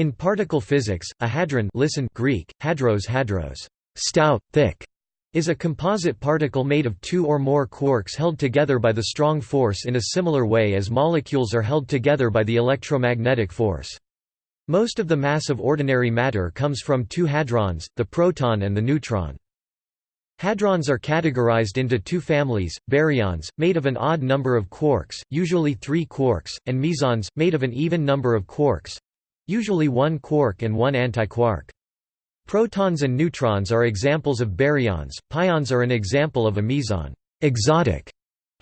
In particle physics, a hadron listen Greek, hadros hadros, stout, thick, is a composite particle made of two or more quarks held together by the strong force in a similar way as molecules are held together by the electromagnetic force. Most of the mass of ordinary matter comes from two hadrons, the proton and the neutron. Hadrons are categorized into two families, baryons, made of an odd number of quarks, usually three quarks, and mesons, made of an even number of quarks, usually one quark and one antiquark. Protons and neutrons are examples of baryons, pions are an example of a meson. Exotic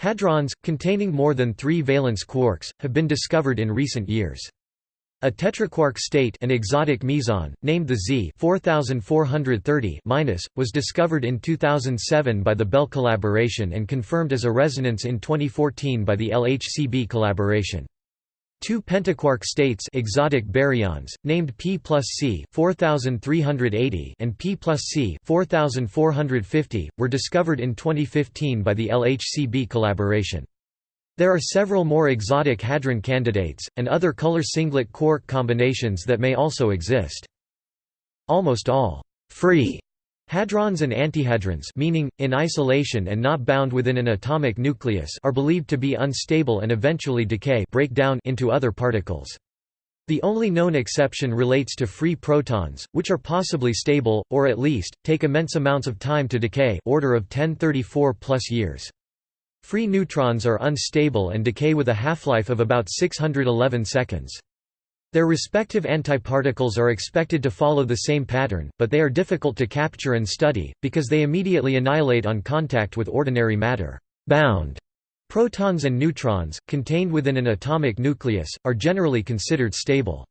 hadrons, containing more than three valence quarks, have been discovered in recent years. A tetraquark state an exotic meson, named the Z 4430 was discovered in 2007 by the Belle collaboration and confirmed as a resonance in 2014 by the LHCb collaboration. Two pentaquark states exotic baryons, named P plus C 4380 and P plus C 4450, were discovered in 2015 by the LHCb collaboration. There are several more exotic hadron candidates, and other color singlet quark combinations that may also exist. Almost all free Hadrons and antihadrons meaning, in isolation and not bound within an atomic nucleus are believed to be unstable and eventually decay break down into other particles. The only known exception relates to free protons, which are possibly stable, or at least, take immense amounts of time to decay order of 1034 plus years. Free neutrons are unstable and decay with a half-life of about 611 seconds. Their respective antiparticles are expected to follow the same pattern, but they are difficult to capture and study, because they immediately annihilate on contact with ordinary matter. Bound protons and neutrons, contained within an atomic nucleus, are generally considered stable.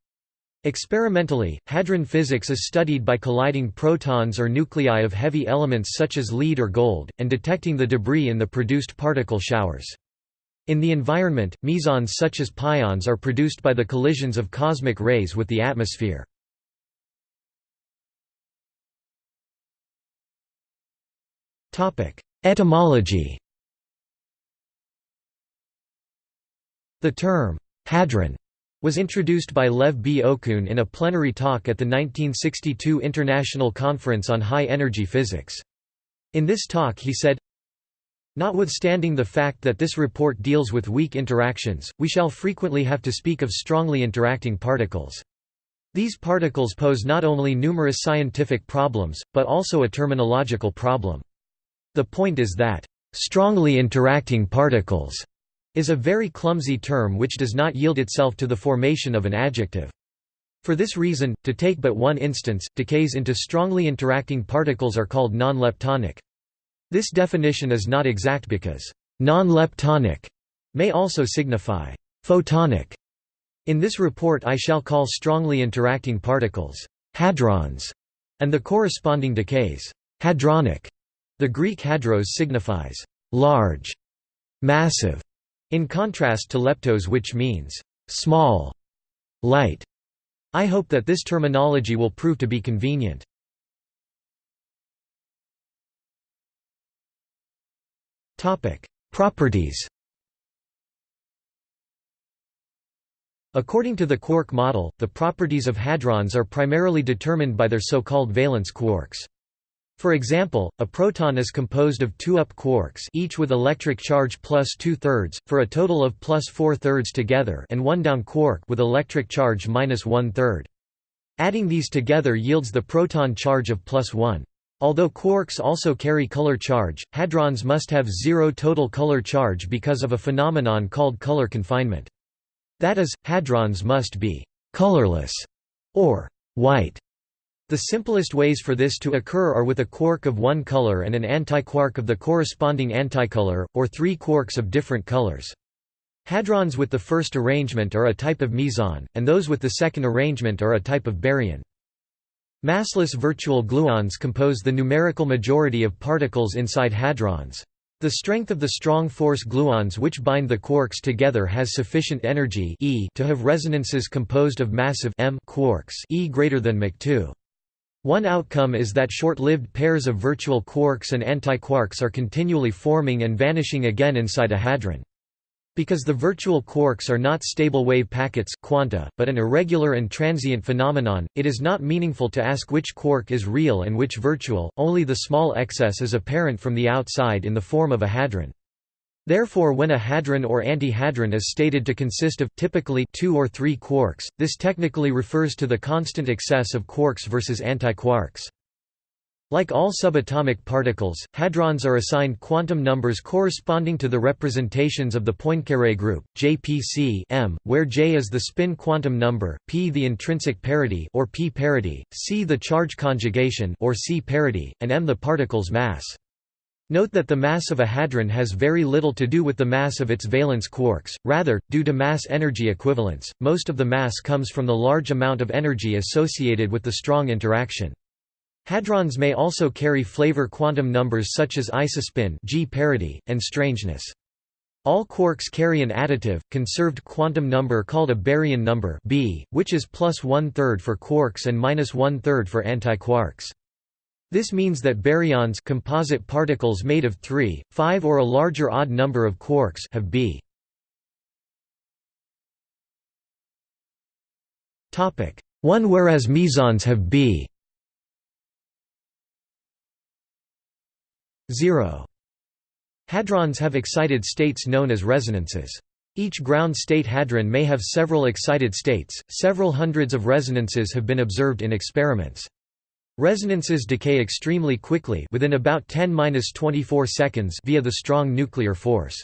Experimentally, hadron physics is studied by colliding protons or nuclei of heavy elements such as lead or gold, and detecting the debris in the produced particle showers. In the environment, mesons such as pions are produced by the collisions of cosmic rays with the atmosphere. Etymology The term, hadron, was introduced by Lev B. Okun in a plenary talk at the 1962 International Conference on High Energy Physics. In this talk he said, Notwithstanding the fact that this report deals with weak interactions, we shall frequently have to speak of strongly interacting particles. These particles pose not only numerous scientific problems, but also a terminological problem. The point is that, "...strongly interacting particles," is a very clumsy term which does not yield itself to the formation of an adjective. For this reason, to take but one instance, decays into strongly interacting particles are called non-leptonic. This definition is not exact because non-leptonic may also signify photonic. In this report I shall call strongly interacting particles hadrons, and the corresponding decays hadronic. The Greek hadros signifies large, massive, in contrast to leptos which means small, light. I hope that this terminology will prove to be convenient. Properties According to the quark model, the properties of hadrons are primarily determined by their so-called valence quarks. For example, a proton is composed of two up quarks each with electric charge plus two-thirds, for a total of plus four-thirds together and one down quark with electric charge minus one-third. Adding these together yields the proton charge of plus one. Although quarks also carry color charge, hadrons must have zero total color charge because of a phenomenon called color confinement. That is, hadrons must be «colorless» or «white». The simplest ways for this to occur are with a quark of one color and an antiquark of the corresponding anticolor, or three quarks of different colors. Hadrons with the first arrangement are a type of meson, and those with the second arrangement are a type of baryon. Massless virtual gluons compose the numerical majority of particles inside hadrons. The strength of the strong force gluons which bind the quarks together has sufficient energy e to have resonances composed of massive m quarks e greater than Mach 2. One outcome is that short-lived pairs of virtual quarks and antiquarks are continually forming and vanishing again inside a hadron. Because the virtual quarks are not stable wave packets quanta, but an irregular and transient phenomenon, it is not meaningful to ask which quark is real and which virtual, only the small excess is apparent from the outside in the form of a hadron. Therefore when a hadron or antihadron is stated to consist of typically two or three quarks, this technically refers to the constant excess of quarks versus antiquarks. Like all subatomic particles, hadrons are assigned quantum numbers corresponding to the representations of the Poincare group, JPC M, where J is the spin quantum number, P the intrinsic parity or P parity, C the charge conjugation or C parity, and M the particle's mass. Note that the mass of a hadron has very little to do with the mass of its valence quarks, rather, due to mass-energy equivalence, most of the mass comes from the large amount of energy associated with the strong interaction. Hadrons may also carry flavor quantum numbers such as isospin G parity, and strangeness. All quarks carry an additive, conserved quantum number called a baryon number B, which is plus one-third for quarks and minus one-third for antiquarks. This means that baryons composite particles made of 3, 5 or a larger odd number of quarks have B. 1 whereas mesons have B 0. Hadrons have excited states known as resonances. Each ground state hadron may have several excited states, several hundreds of resonances have been observed in experiments. Resonances decay extremely quickly within about 10-24 seconds via the strong nuclear force.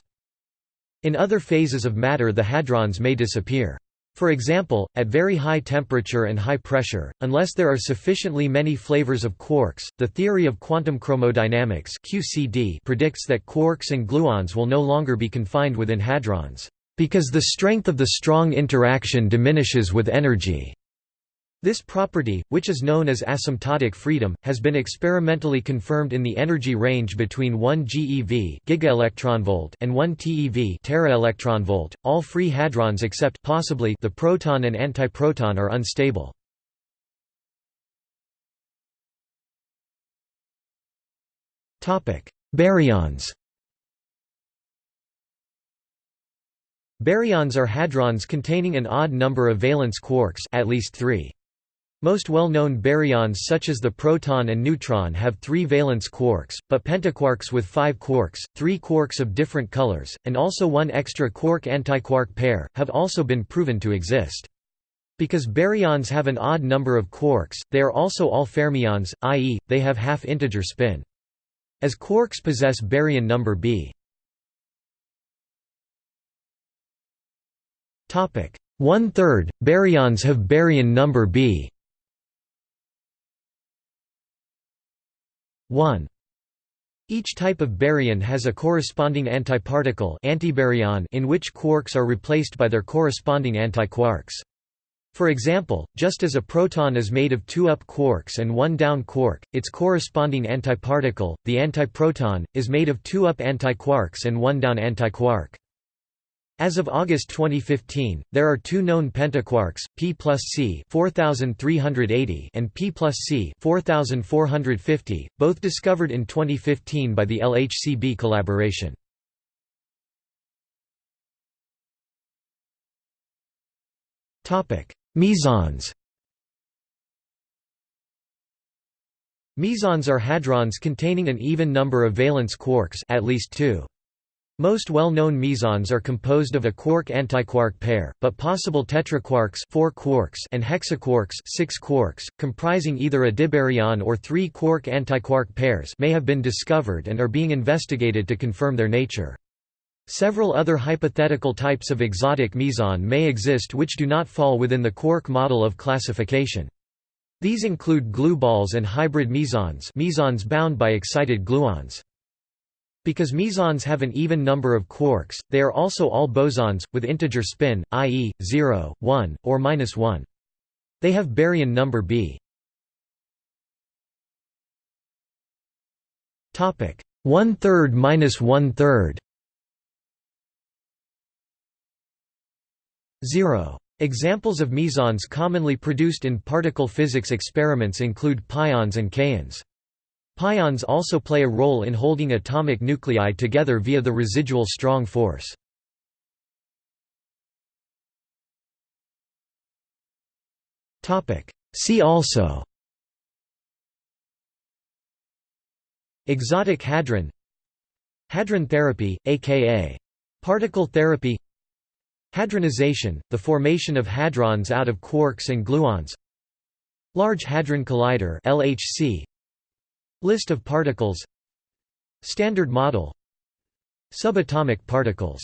In other phases of matter the hadrons may disappear. For example, at very high temperature and high pressure, unless there are sufficiently many flavors of quarks, the theory of quantum chromodynamics (QCD) predicts that quarks and gluons will no longer be confined within hadrons, because the strength of the strong interaction diminishes with energy. This property, which is known as asymptotic freedom, has been experimentally confirmed in the energy range between 1 GeV gigaelectronvolt and 1 TeV teraelectronvolt. All free hadrons except possibly the proton and antiproton are unstable. Topic: Baryons. Baryons are hadrons containing an odd number of valence quarks, at least 3. Most well-known baryons such as the proton and neutron have three valence quarks, but pentaquarks with five quarks, three quarks of different colors, and also one extra quark-antiquark pair, have also been proven to exist. Because baryons have an odd number of quarks, they are also all fermions, i.e., they have half-integer spin. As quarks possess baryon number b. One-third, baryons have baryon number b 1. Each type of baryon has a corresponding antiparticle antibaryon in which quarks are replaced by their corresponding antiquarks. For example, just as a proton is made of two up quarks and one down quark, its corresponding antiparticle, the antiproton, is made of two up antiquarks and one down antiquark. As of August 2015, there are two known pentaquarks, P plus C 4380 and P plus C 4450, both discovered in 2015 by the LHCb collaboration. Mesons Mesons are hadrons containing an even number of valence quarks at least two. Most well-known mesons are composed of a quark-antiquark pair, but possible tetraquarks four quarks and hexaquarks six quarks, comprising either a dibaryon or three quark-antiquark pairs may have been discovered and are being investigated to confirm their nature. Several other hypothetical types of exotic meson may exist which do not fall within the quark model of classification. These include glue balls and hybrid mesons mesons bound by excited gluons. Because mesons have an even number of quarks, they are also all bosons, with integer spin, i.e., 0, 1, or minus 1. They have baryon number b. Topic one third minus one third. Zero. Examples of mesons commonly produced in particle physics experiments include pions and kaons. Pions also play a role in holding atomic nuclei together via the residual strong force. See also Exotic hadron Hadron therapy, aka particle therapy Hadronization, the formation of hadrons out of quarks and gluons Large Hadron Collider LHC, List of particles. Standard model. Subatomic particles